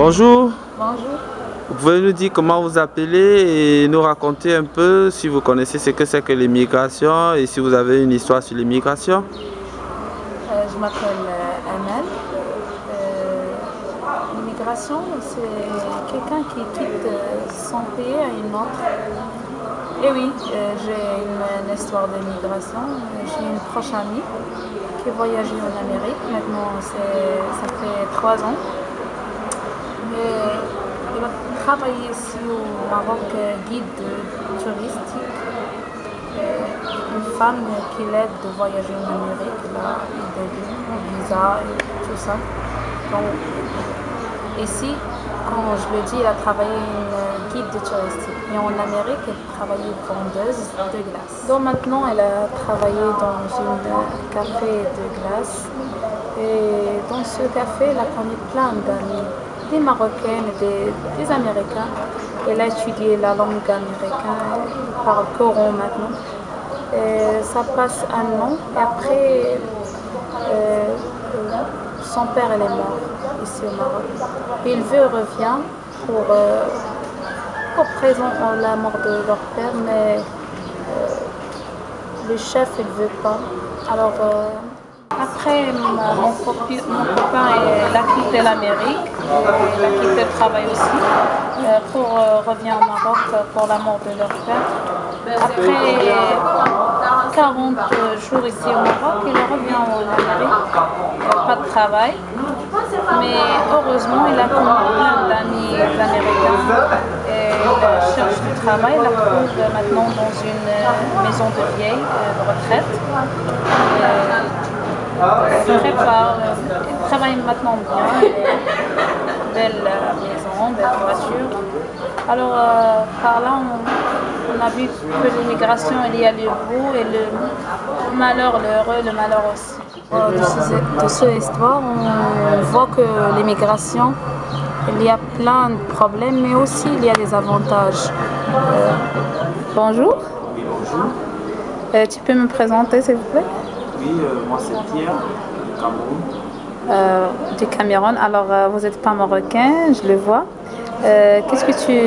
Bonjour. Bonjour. Vous pouvez nous dire comment vous appelez et nous raconter un peu si vous connaissez ce que c'est que l'immigration et si vous avez une histoire sur l'immigration Euh, je m'appelle euh, Amel. Euh, L'immigration, c'est quelqu'un qui quitte son pays à une autre. Et oui, euh, j'ai une, une histoire d'immigration. J'ai une proche amie qui voyageait en Amérique. Maintenant, c'est- ça fait trois ans. A travaillé ici au Maroc, guide touristique. Une femme qui l'aide de voyager en Amérique, là, des visa et tout ça. Donc, ici, quand je le dis, elle a travaillé une guide de touristique. Et en Amérique, elle travaillait vendeuse de glace. Donc maintenant, elle a travaillé dans un café de glace. Et dans ce café, elle a connu plein d'amis, des Marocaines, des, des Américains. Elle a étudié la langue américaine, parle coran maintenant. Et ça passe un an et après, euh, son père est mort ici au Maroc. Il veut revient pour, euh, pour présenter la mort de leur père, mais euh, le chef il veut pas. Alors après mon, copi- mon copain il a quitté l'Amérique, il a quitté le travail aussi euh, pour euh, revenir au Maroc pour la mort de leur père. Après 40 jours ici au Maroc, il revient en Amérique, pas de travail. Mais heureusement, il a connu plein d'amis américains et il cherche du travail. Il la trouve maintenant dans une euh, maison de vieilles, euh, de retraite. Et il prépare, il travaille maintenant bien. et Belle euh, maison, belle voiture. Alors, euh, par là, on, on a vu que l'immigration, il y a le beau et le malheur, le heureux, le malheur aussi. Euh, De, ce- de cette histoire, on voit que l'immigration, il y a plein de problèmes, mais aussi il y a des avantages. Euh, bonjour. Oui, bonjour. Euh, tu peux me présenter, s'il vous plaît? Euh, moi c'est Pierre, du Cameroun. Euh, Du Cameroun. Alors, euh, vous n'êtes pas marocain, je le vois. Euh, Qu'est-ce que tu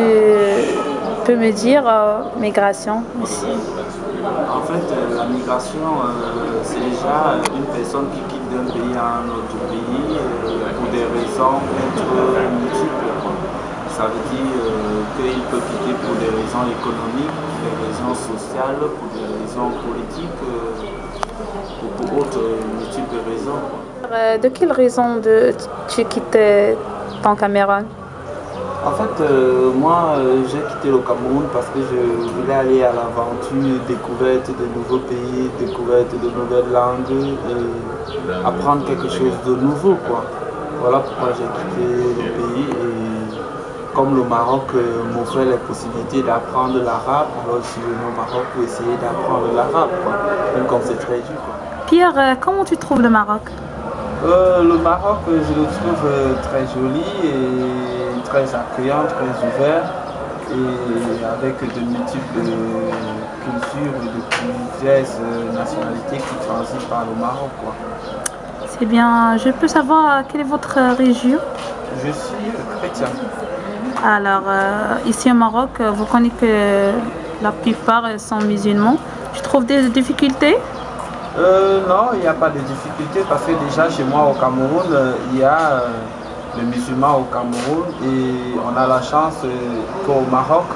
peux me dire, euh, migration ici En fait, la migration, c'est déjà une personne qui quitte d'un pays à un autre pays pour des raisons multiples. Ça veut dire qu'il peut quitter pour des raisons économiques, pour des raisons sociales, pour des raisons politiques, ou pour autres euh, multiples raisons. Euh, De quelle raison de, tu quittes ton Cameroun? En fait, euh, moi, j'ai quitté le Cameroun parce que je voulais aller à l'aventure, découverte de nouveaux pays, découverte de nouvelles langues et apprendre quelque chose de nouveau, quoi. Voilà pourquoi j'ai quitté le pays et comme le Maroc euh, m'offrait la possibilité d'apprendre l'arabe, alors je suis venu au Maroc pour essayer d'apprendre l'arabe. Même comme c'est très dur, quoi. Pierre, euh, comment tu trouves le Maroc? Euh, le Maroc, je le trouve euh, très joli et très accueillant, très ouvert et avec de multiples cultures et de plusieurs nationalités qui transitent par le Maroc. quoi. C'est bien. Je peux savoir quelle est votre région? Je suis chrétien. Alors, euh, ici au Maroc, euh, vous connaissez que la plupart sont musulmans. Tu trouves des difficultés? Euh, non, il n'y a pas de difficulté parce que déjà chez moi au Cameroun, euh, il y a les musulmans au Cameroun et on a la chance qu'au Maroc,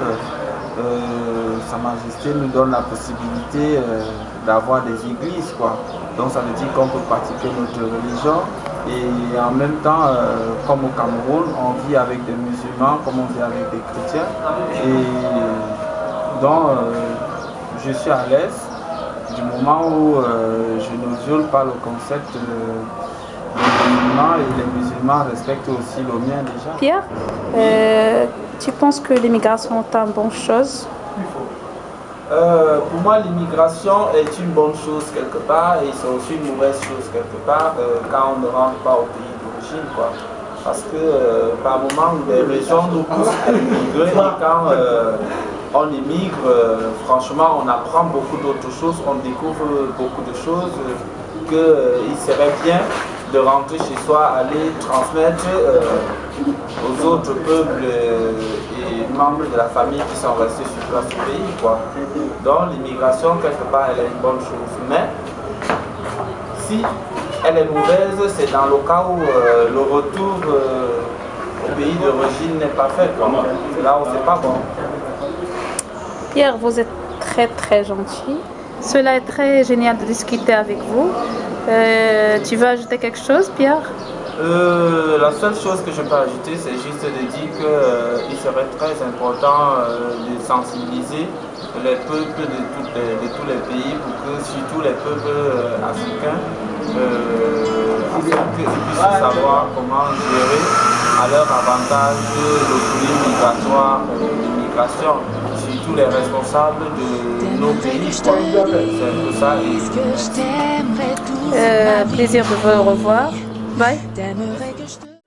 Sa Majesté nous donne la possibilité d'avoir des églises. Quoi. Donc ça veut dire qu'on peut pratiquer notre religion et en même temps, euh, comme au Cameroun, on vit avec des musulmans comme on vit avec des chrétiens. Et donc euh, je suis à l'aise du moment où euh, je ne viole pas le concept des musulmans et les musulmans respectent aussi le mien déjà. Pierre, tu penses que l'immigration est une bonne chose? Euh, pour moi, l'immigration est une bonne chose quelque part et c'est aussi une mauvaise chose quelque part euh, quand on ne rentre pas au pays d'origine. Parce que euh, par moment, les raisons nous poussent à immigrer et quand on immigre, franchement, on apprend beaucoup d'autres choses, on découvre beaucoup de choses qu'il serait bien de rentrer chez soi, aller transmettre aux autres peuples et membres de la famille qui sont restés sur place au pays. Quoi. Donc l'immigration, quelque part, elle est une bonne chose. Mais si elle est mauvaise, c'est dans le cas où euh, le retour euh, au pays d'origine n'est pas fait. C'est là où c'est pas bon. Pierre, vous êtes très très gentil. Cela est très génial de discuter avec vous. Euh, tu veux ajouter quelque chose, Pierre? Euh, la seule chose que je peux ajouter, c'est juste de dire qu'il euh, serait très important de sensibiliser les peuples de, tous les pays pour que surtout les peuples africains puissent savoir comment gérer à leur avantage le flux migratoire, l'immigration tous les responsables de nos pays. C'est un peu ça. Euh, plaisir de vous revoir. Weil? Dämmere Gestirn.